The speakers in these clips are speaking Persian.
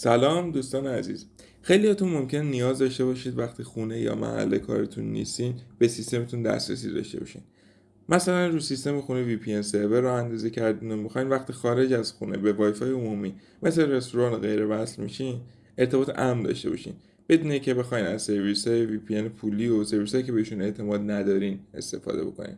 سلام دوستان عزیز. خیلیاتون ممکن نیاز داشته باشید وقتی خونه یا محل کارتون نیستین به سیستمتون دسترسی داشته باشین. مثلا رو سیستم خونه VPN سرور رو اندازه کردین و می‌خواین وقتی خارج از خونه به وای فای عمومی مثل رستوران غیر وصل میشین ارتباط امن داشته باشین. بدون که بخواین از سرویس های VPN پولی و سرویس که بهشون اعتماد ندارین استفاده بکنین.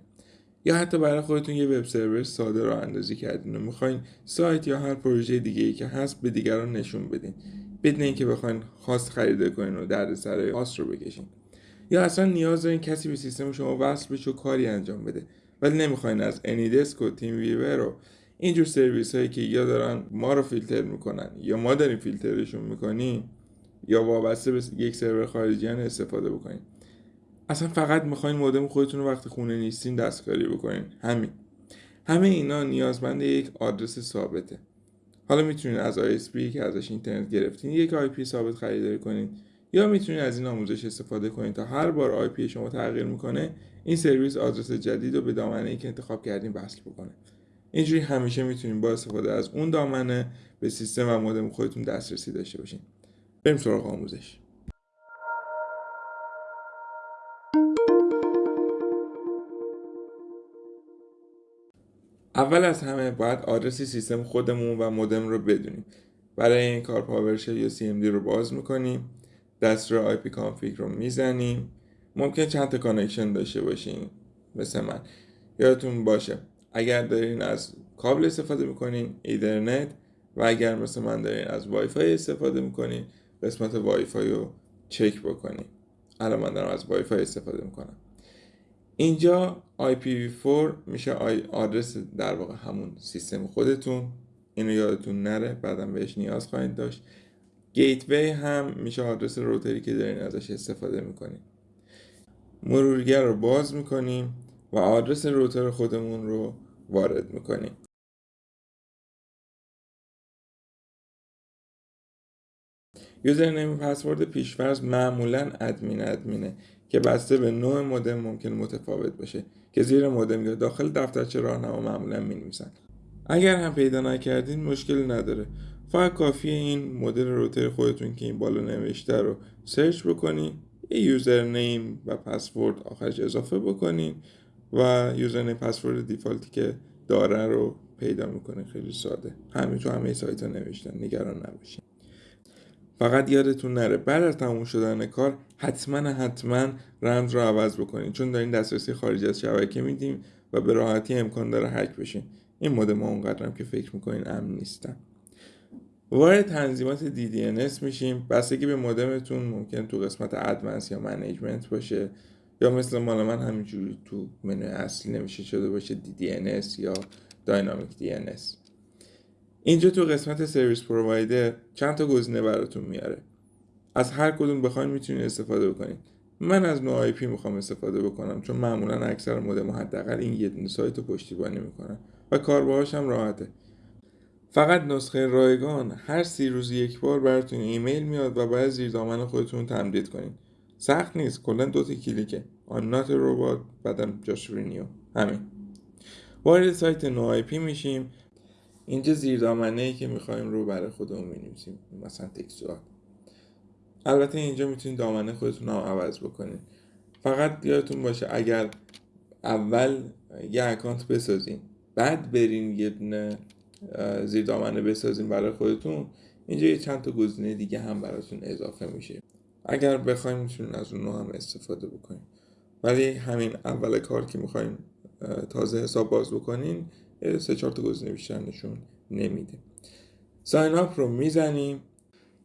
یا حتی برای خودتون یه وب سرور ساده رو اندازی کردین و می‌خواین سایت یا هر پروژه دیگه ای که هست به دیگران نشون بدین بدون اینکه بخواین خواست خریده کنین و درد سر خاص رو بکشین. یا اصلا نیاز دارین کسی به سیستم شما وصل بشه و کاری انجام بده ولی نمی‌خواین از انیدسک و تیم ویور و اینجور سرویس هایی که یا دارن ما رو فیلتر می‌کنن یا ما داریم فیلترشون می‌کنیم یا وابسته به یک سرور خارجی استفاده بکنین. اصلا فقط می‌خواین مودم خودتون رو وقتی خونه نیستین دستکاری بکنین. همین. همه اینا نیازمند یک آدرس ثابته. حالا می‌تونین از ISP که ازش اینترنت گرفتین یک IP ثابت خریداری کنین یا می‌تونین از این آموزش استفاده کنین تا هر بار IP شما تغییر می‌کنه این سرویس آدرس جدید رو به دامنه ای که انتخاب کردین وصل بکنه. اینجوری همیشه می‌تونین با استفاده از اون دامنه به سیستم و مودم خودتون دسترسی داشته باشین. بریم سراغ آموزش. اول از همه باید آدرس سیستم خودمون و مودم رو بدونیم. برای این کار PowerShell یا CMD رو باز می‌کنیم. دستور ipconfig رو می‌زنیم. ممکن چند تا connection داشته باشین مثل من. یادتون باشه اگر دارین از کابل استفاده می‌کنین Ethernet و اگر مثل من دارین از وای فای استفاده می‌کنین قسمت وای فای رو چک بکنین. الان من دارم از وای فای استفاده می‌کنم. اینجا IPv4 میشه آدرس در واقع همون سیستم خودتون. اینو یادتون نره بعدا بهش نیاز خواهید داشت. گیتوی هم میشه آدرس روتری که دارین ازش استفاده می‌کنیم مرورگر رو باز می‌کنیم و آدرس روتر خودمون رو وارد می‌کنیم. یوزرنیم پسورد پیشفرض معمولا ادمین ادمینه که بسته به نوع مودم ممکن متفاوت باشه که زیر مودم یا داخل دفترچه راهنما معمولا می نویسن اگر هم پیدا نکردین مشکل نداره. فقط کافیه این مدل روتر خودتون که این بالا نوشته رو search بکنین یه username و پسورد آخرش اضافه بکنین و username password default ی که داره رو پیدا می‌کنه خیلی ساده. همین تو همه سایت ها نوشتن. نگران نباشین. فقط یادتون نره بعد از تموم شدن کار حتما حتما رمز رو عوض بکنین. چون دارین دسترسی خارج از شبکه میدیم و به راحتی امکان داره هک بشین. این مودم اونقدرم که فکر می‌کنین امن نیستن. وارد تنظیمات DDNS میشیم. بستگی به مودمتون ممکن تو قسمت ادوانس یا منیجمنت باشه. یا مثل مال من همینجوری تو منوی اصلی نمیشه شده باشه DDNS یا داینامیک DNS اینجا تو قسمت service provider چند تا گزینه براتون میاره. از هر کدوم بخواین می‌تونید استفاده بکنید من از No-IP می‌خوام استفاده بکنم چون معمولا اکثر مودم حداقل این یه دونه سایت رو پشتیبانی می‌کنن و کار باهاش هم راحته. فقط نسخه رایگان هر سی روز یک بار براتون ایمیل میاد و باید زیر دامن خودتون تمدید کنید سخت نیست کلا دو تا کلیکه. I'm not robot بعدم جاش renew همین. وارد سایت No-IP میشیم. اینجا زیر دامنه ای که می‌خوایم رو برای خودمون می‌نویسیم؟ مثلا تکسوال البته اینجا می‌تونید دامنه خودتون رو عوض بکنید. فقط یادتون باشه اگر اول یه account بسازین بعد برین یه دونه زیر دامنه بسازین برای خودتون اینجا یه چند تا گزینه دیگه هم براتون اضافه میشه. اگر بخوایم می‌تونین از اون هم استفاده بکنین. ولی همین اول کار که می‌خوایم تازه حساب باز بکنین سه چهار تا گزینه بیشتر نشون نمیده. ساین اپ رو می‌زنیم.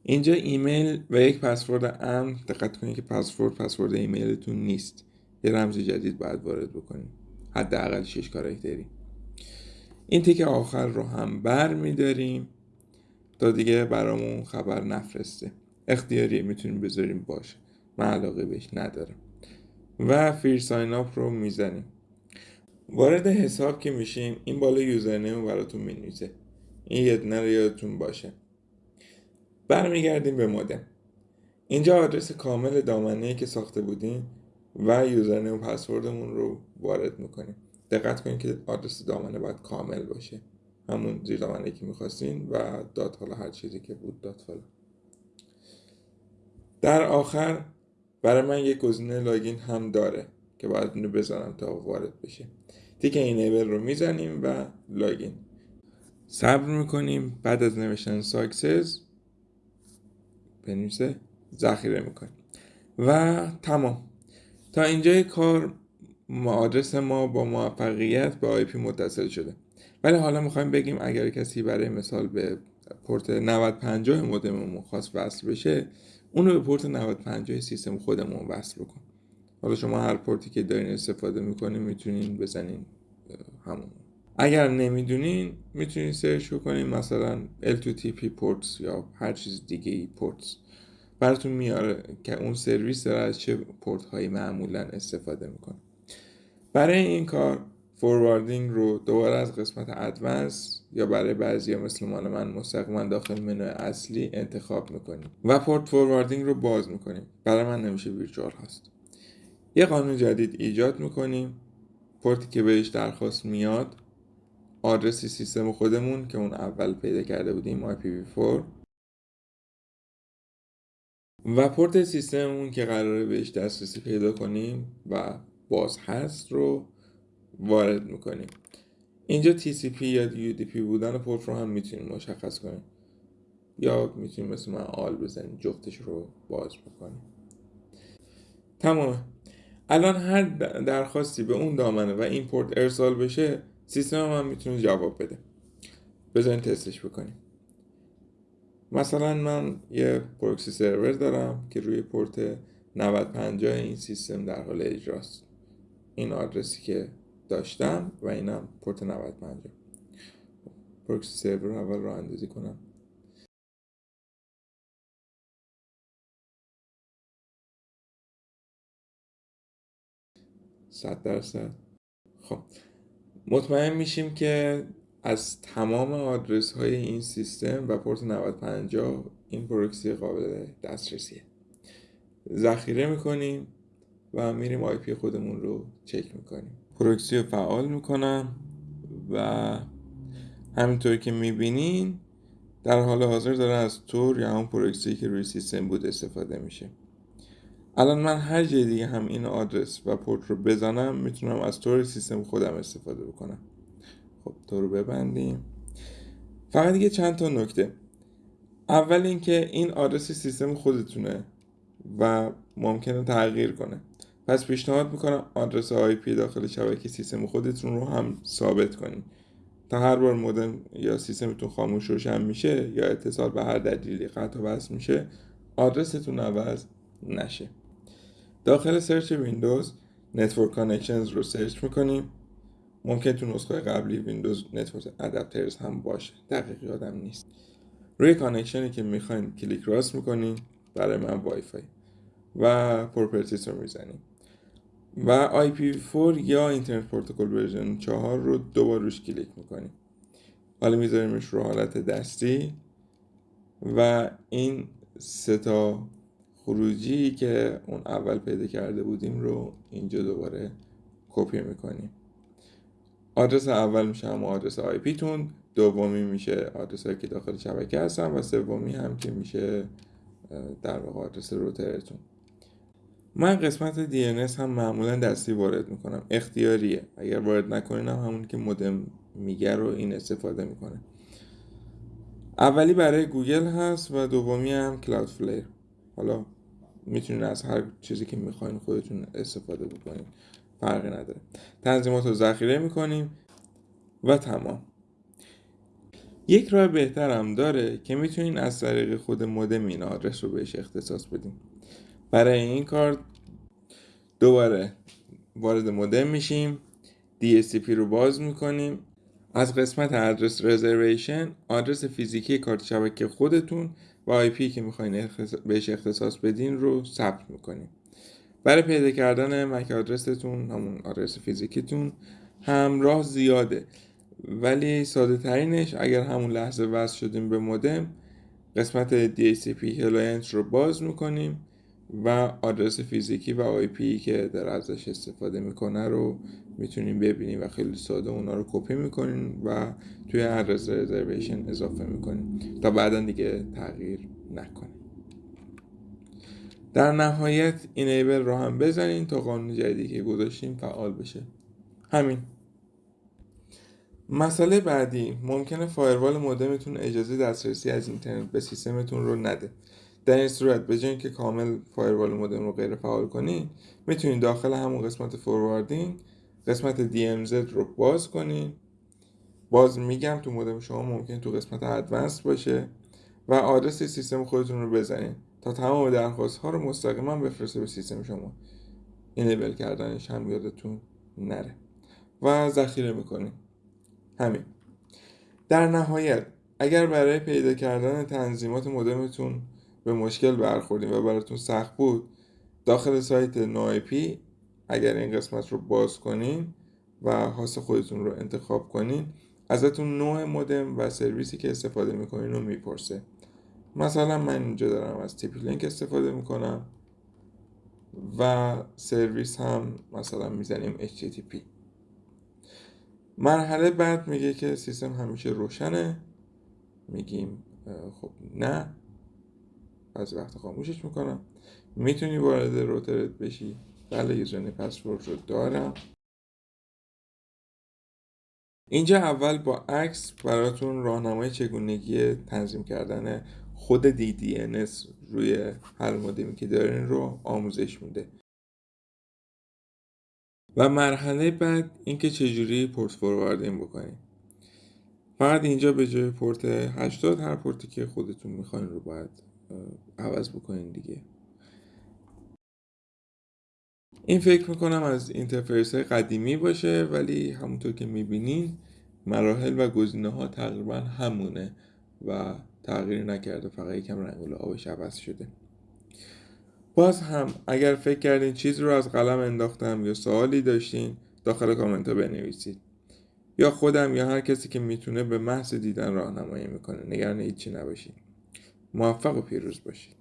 اینجا ایمیل و یک پسورد امن. دقت کنید که پسورد پسورد ایمیلتون نیست. یه رمز جدید باید وارد بکنیم. حداقل 6 کاراکتری این تیک آخر رو هم بر میداریم. تا دیگه برامون خبر نفرسته. اختیاری می‌تونیم بذاریم باشه. من علاقه بهش ندارم. و فیر ساین اپ رو می‌زنیم. وارد حساب که میشیم این بالا یوزرنیم براتون می‌نویسه. این یه دونه رو یادتون باشه. برمیگردیم به مودم اینجا آدرس کامل دامنه که ساخته بودیم و یوزرنیم و پسوردمون رو وارد می‌کنیم. دقت کنید که آدرس دامنه باید کامل باشه. همون زیر دامنه که می‌خواستین و dot حالا هر چیزی که بود dot حالا. در آخر برای من یک گزینه login هم داره. که باید اینو بزنم تا وارد بشه. تیک enable رو می‌زنیم و login. صبر می‌کنیم. بعد از نوشتن success بنویسه ذخیره می‌کنیم. و تمام. تا اینجای کار آدرس ما با موفقیت به IP متصل شده. ولی حالا می‌خوایم بگیم اگر کسی برای مثال به پورت 9050 مودممون خواست وصل بشه اونو به پورت 9050 سیستم خودمون وصل بکن. حالا شما هر پورتی که دارین استفاده می‌کنین می‌تونین بزنین همون. اگر نمی‌دونین می‌تونین search کنین مثلا L2TP ports یا هر چیز دیگه ای ports براتون میاره که اون سرویس داره از چه پورت هایی معمولا استفاده می‌کنه. برای این کار فورواردینگ رو دوباره از قسمت ادوانس یا برای بعضی مثل مال من مستقیما داخل منو اصلی انتخاب می‌کنیم و پورت فورواردینگ رو باز می‌کنیم. برای من نمیشه ویرچوال هست. یه قانون جدید ایجاد می‌کنیم. پورتی که بهش درخواست میاد آدرس سیستم خودمون که اون اول پیدا کرده بودیم IPv4 و پورت سیستممون که قراره بهش دسترسی پیدا کنیم و باز هست رو وارد می‌کنیم. اینجا TCP یا UDP بودن پورت رو هم می‌تونیم مشخص کنیم. یا می‌تونیم مثل من آل بزنیم جفتش رو باز بکنیم. تمامه الان هر درخواستی به اون دامنه و این پورت ارسال بشه سیستم هم می‌تونه جواب بده. بذارین تستش بکنیم. مثلا من یه پروکسی سرور دارم که روی پورت 9050 این سیستم در حال اجراست. این آدرسی که داشتم و اینم پورت 9050 پروکسی سرور رو اول راه اندازی کنم. صد درصد. خب مطمئن میشیم که از تمام آدرس های این سیستم و پورت 9050 این پروکسی قابل دسترسیه. ذخیره می‌کنیم و میریم IP خودمون رو چک می‌کنیم. پروکسی رو فعال می‌کنم و همینطور که می‌بینین در حال حاضر داره از Tor یا همون پروکسی که روی سیستم بود استفاده میشه. الان من هر جای دیگه هم این آدرس و پورت رو بزنم می‌تونم از Tor سیستم خودم استفاده بکنم. خب Tor رو ببندیم. فقط دیگه چند تا نکته. اول اینکه این آدرس سیستم خودتونه و ممکنه تغییر کنه. پس پیشنهاد می‌کنم آدرس IP داخل شبکه سیستم خودتون رو هم ثابت کنید تا هر بار مودم یا سیستمتون خاموش روشن میشه یا اتصال به هر دلیلی قطع و وصل میشه آدرستون عوض نشه. داخل search ویندوز network connections رو search می‌کنیم. ممکن تو نسخه قبلی ویندوز network adapters هم باشه. دقیق یادم نیست. روی connection ی که می‌خواین کلیک راست می‌کنیم برای من وای فای و properties رو می‌زنیم. و IPv4 یا Internet Protocol Version 4 رو دوبار روش کلیک می‌کنیم. حالا میذاریمش رو حالت دستی. و این سه تا خروجی که اون اول پیدا کرده بودیم رو اینجا دوباره کپی می‌کنیم. آدرس اول میشه هم آدرس IP تون دومی میشه آدرس که داخل شبکه هستن و سومی هم که میشه در واقع آدرس روترتون. من قسمت DNS هم معمولا دستی وارد می‌کنم. اختیاریه. اگر وارد نکنین هم همون که مودم میگه رو این استفاده می‌کنه. اولی برای گوگل هست و دومی هم Cloudflare حالا می‌تونین از هر چیزی که می‌خواین خودتون استفاده بکنین فرقی نداره. تنظیمات رو ذخیره می‌کنیم و تمام. یک راه بهتر هم داره که می‌تونین از طریق خود مودم این آدرس رو بهش اختصاص بدیم برای این کار دوباره وارد مودم میشیم DSCP رو باز می‌کنیم. از قسمت آدرس رزرویشن آدرس فیزیکی کارت شبکه خودتون و آی پی که می‌خواین بهش اختصاص بدین رو ثبت می‌کنیم برای پیدا کردن MAC آدرستون همون آدرس فیزیکیتون همراه زیاده. ولی ساده ترینش اگر همون لحظه وصل شدیم به مودم قسمت DHCP client رو باز می‌کنیم. و آدرس فیزیکی و IP که در ازش استفاده می‌کنه رو می‌تونیم ببینیم و خیلی ساده اونا رو کپی می‌کنیم و توی address reservation اضافه می‌کنیم تا بعدا دیگه تغییر نکنه. در نهایت اینیبل رو هم بزنین تا قانون جدیدی که گذاشتیم فعال بشه. همین. مسئله بعدی ممکنه فایروال مودمتون اجازه دسترسی از اینترنت به سیستمتون رو نده. در این صورت به که کامل فایروال مودم رو غیر فعال کنین می‌تونین داخل همون قسمت فورواردینگ قسمت DMZ رو باز کنین باز میگم تو مودم شما ممکن تو قسمت ادوانس باشه و آدرس سیستم خودتون رو بزنین تا تمام درخواست ها رو مستقیما بفرسته به سیستم شما. اینیبل کردنش هم یادتون نره. و ذخیره می‌کنین همین. در نهایت اگر برای پیدا کردن تنظیمات مودمتون به مشکل برخوردین و براتون سخت بود. داخل سایت نایپی اگر این قسمت رو باز کنین و حاس خودتون رو انتخاب کنین ازتون نوع مودم و سرویسی که استفاده می‌کنین رو می‌پرسه. مثلا من اینجا دارم از تیپی لینک استفاده می‌کنم و سرویس هم مثلا می‌زنیم HTTP مرحله بعد میگه که سیستم همیشه روشنه. میگیم خب نه. بعضی وقت خاموشش می‌کنم. می‌تونی وارد روترت بشی. بله یوزرنی پسورد رو دارم. اینجا اول با عکس براتون راهنمای چگونگی تنظیم کردن خود DDNS روی هر مودمی که دارین رو آموزش میده. و مرحله بعد اینکه چجوری پورت فورواردینگ بکنید فقط اینجا به جای پورت 80 هر پورتی که خودتون می‌خواین رو باید عوض بکنین دیگه. این فکر می‌کنم از interface های قدیمی باشه ولی همونطور که می‌بینین مراحل و گزینه ها تقریبا همونه و تغییر نکرده فقط یکم رنگ و آبش عوض شده. باز هم اگر فکر کردین چیزی رو از قلم انداختم یا سوالی داشتین داخل کامنت بنویسید. یا خودم یا هر کسی که می‌تونه به محض دیدن راهنمایی می‌کنه. نگران هیچی نباشید موفق و پیروز باشید.